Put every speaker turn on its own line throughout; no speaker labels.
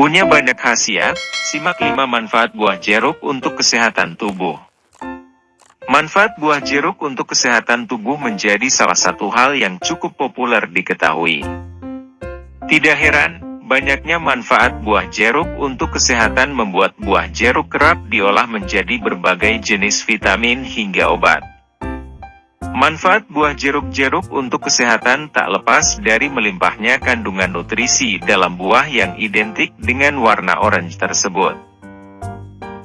Punya banyak khasiat, simak 5 manfaat buah jeruk untuk kesehatan tubuh. Manfaat buah jeruk untuk kesehatan tubuh menjadi salah satu hal yang cukup populer diketahui. Tidak heran, banyaknya manfaat buah jeruk untuk kesehatan membuat buah jeruk kerap diolah menjadi berbagai jenis vitamin hingga obat. Manfaat buah jeruk-jeruk untuk kesehatan tak lepas dari melimpahnya kandungan nutrisi dalam buah yang identik dengan warna orange tersebut.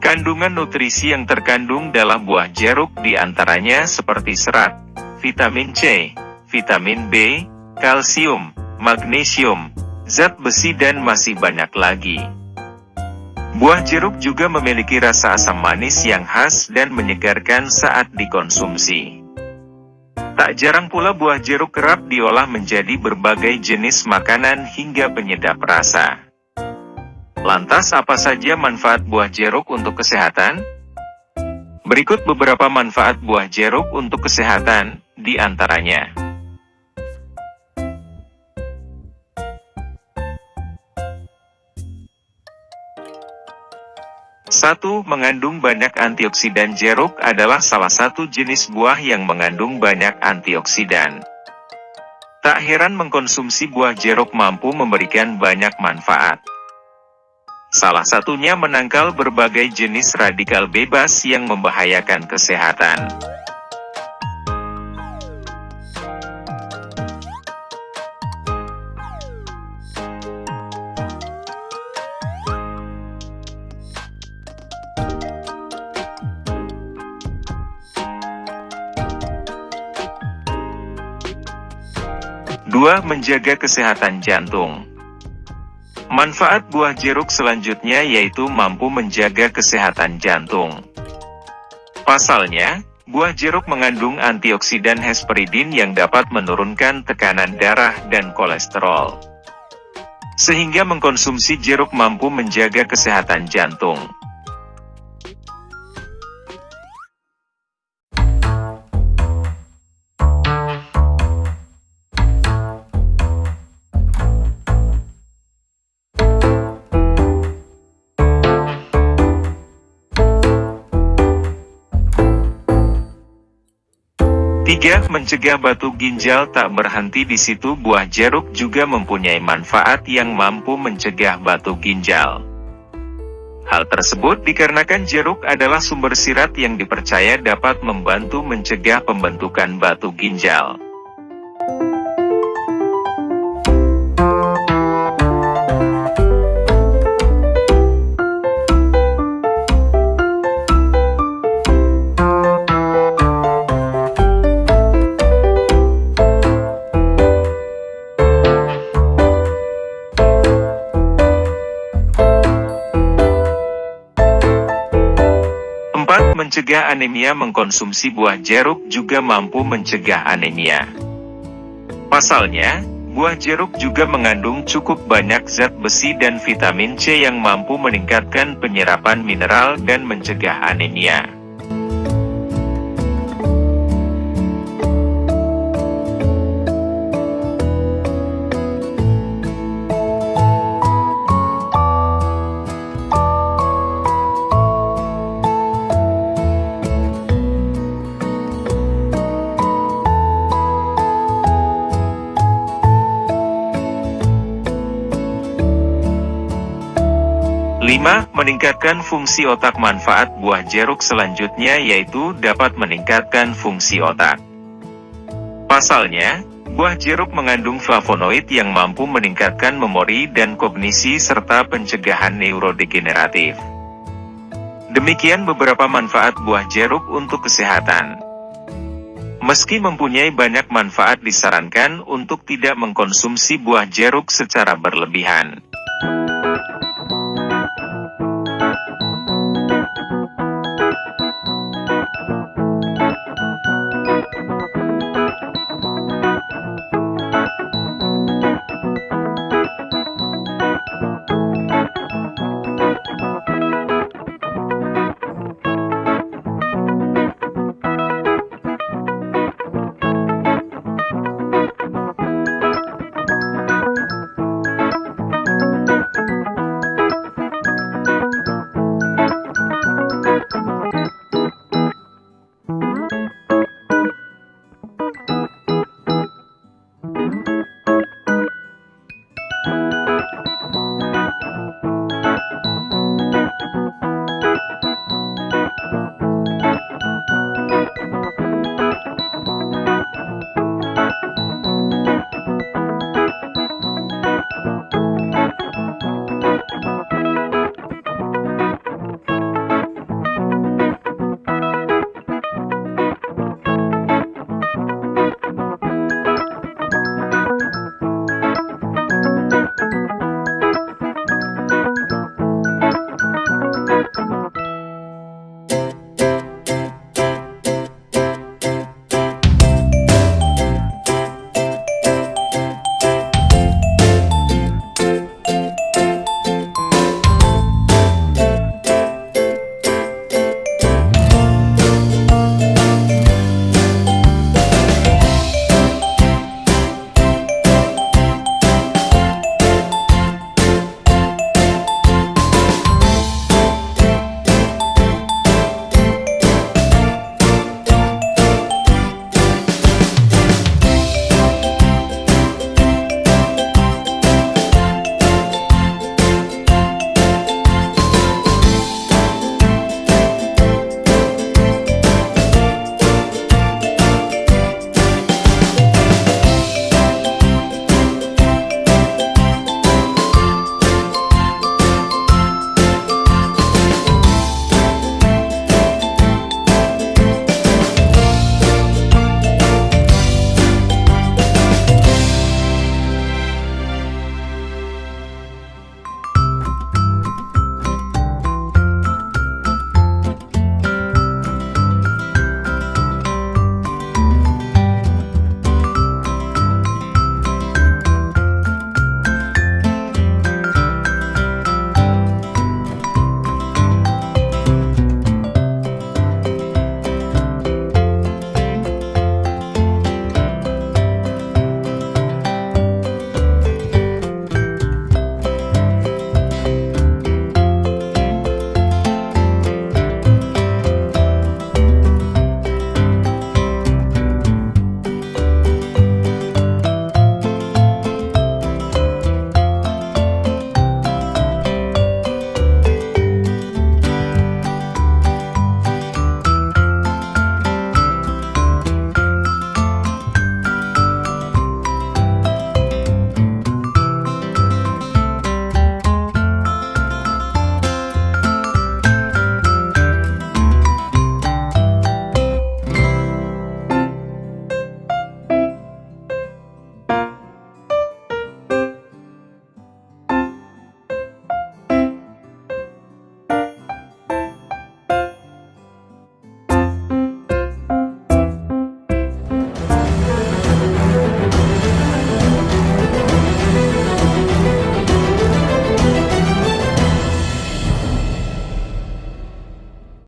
Kandungan nutrisi yang terkandung dalam buah jeruk di antaranya seperti serat, vitamin C, vitamin B, kalsium, magnesium, zat besi dan masih banyak lagi. Buah jeruk juga memiliki rasa asam manis yang khas dan menyegarkan saat dikonsumsi. Tak jarang pula buah jeruk kerap diolah menjadi berbagai jenis makanan hingga penyedap rasa. Lantas apa saja manfaat buah jeruk untuk kesehatan? Berikut beberapa manfaat buah jeruk untuk kesehatan, di antaranya. 1. Mengandung banyak antioksidan Jeruk adalah salah satu jenis buah yang mengandung banyak antioksidan. Tak heran mengkonsumsi buah jeruk mampu memberikan banyak manfaat. Salah satunya menangkal berbagai jenis radikal bebas yang membahayakan kesehatan. Dua, Menjaga kesehatan jantung. Manfaat buah jeruk selanjutnya yaitu mampu menjaga kesehatan jantung. Pasalnya, buah jeruk mengandung antioksidan hesperidin yang dapat menurunkan tekanan darah dan kolesterol. Sehingga mengkonsumsi jeruk mampu menjaga kesehatan jantung. Tiga, mencegah batu ginjal tak berhenti di situ buah jeruk juga mempunyai manfaat yang mampu mencegah batu ginjal. Hal tersebut dikarenakan jeruk adalah sumber sirat yang dipercaya dapat membantu mencegah pembentukan batu ginjal. Mencegah anemia Mengkonsumsi buah jeruk juga mampu mencegah anemia. Pasalnya, buah jeruk juga mengandung cukup banyak zat besi dan vitamin C yang mampu meningkatkan penyerapan mineral dan mencegah anemia. 5. Meningkatkan fungsi otak Manfaat buah jeruk selanjutnya yaitu dapat meningkatkan fungsi otak. Pasalnya, buah jeruk mengandung flavonoid yang mampu meningkatkan memori dan kognisi serta pencegahan neurodegeneratif. Demikian beberapa manfaat buah jeruk untuk kesehatan. Meski mempunyai banyak manfaat disarankan untuk tidak mengkonsumsi buah jeruk secara berlebihan.